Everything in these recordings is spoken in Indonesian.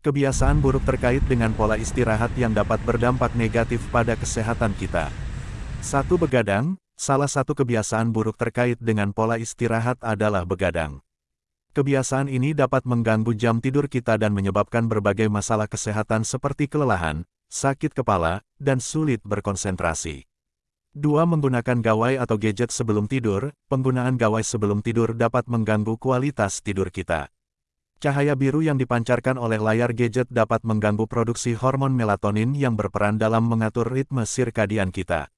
Kebiasaan buruk terkait dengan pola istirahat yang dapat berdampak negatif pada kesehatan kita. Satu begadang, salah satu kebiasaan buruk terkait dengan pola istirahat adalah begadang. Kebiasaan ini dapat mengganggu jam tidur kita dan menyebabkan berbagai masalah kesehatan seperti kelelahan, sakit kepala, dan sulit berkonsentrasi. Dua Menggunakan gawai atau gadget sebelum tidur, penggunaan gawai sebelum tidur dapat mengganggu kualitas tidur kita. Cahaya biru yang dipancarkan oleh layar gadget dapat mengganggu produksi hormon melatonin yang berperan dalam mengatur ritme sirkadian kita.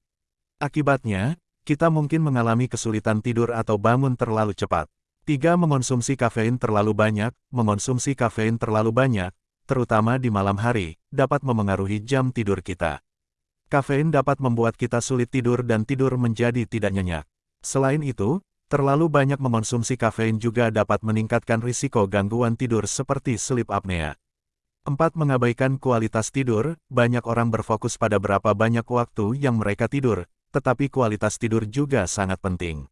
Akibatnya, kita mungkin mengalami kesulitan tidur atau bangun terlalu cepat. 3. Mengonsumsi kafein terlalu banyak. Mengonsumsi kafein terlalu banyak, terutama di malam hari, dapat memengaruhi jam tidur kita. Kafein dapat membuat kita sulit tidur dan tidur menjadi tidak nyenyak. Selain itu, Terlalu banyak mengonsumsi kafein juga dapat meningkatkan risiko gangguan tidur seperti sleep apnea. 4. Mengabaikan kualitas tidur, banyak orang berfokus pada berapa banyak waktu yang mereka tidur, tetapi kualitas tidur juga sangat penting.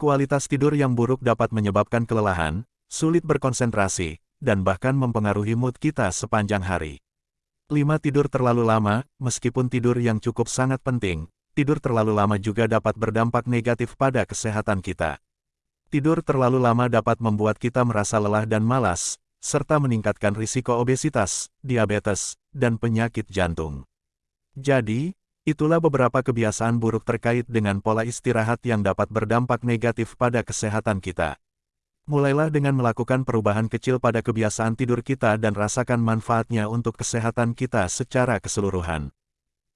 Kualitas tidur yang buruk dapat menyebabkan kelelahan, sulit berkonsentrasi, dan bahkan mempengaruhi mood kita sepanjang hari. 5. Tidur terlalu lama, meskipun tidur yang cukup sangat penting, tidur terlalu lama juga dapat berdampak negatif pada kesehatan kita. Tidur terlalu lama dapat membuat kita merasa lelah dan malas, serta meningkatkan risiko obesitas, diabetes, dan penyakit jantung. Jadi, itulah beberapa kebiasaan buruk terkait dengan pola istirahat yang dapat berdampak negatif pada kesehatan kita. Mulailah dengan melakukan perubahan kecil pada kebiasaan tidur kita dan rasakan manfaatnya untuk kesehatan kita secara keseluruhan.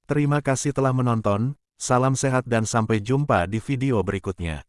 Terima kasih telah menonton, Salam sehat dan sampai jumpa di video berikutnya.